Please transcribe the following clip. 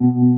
Mm-hmm.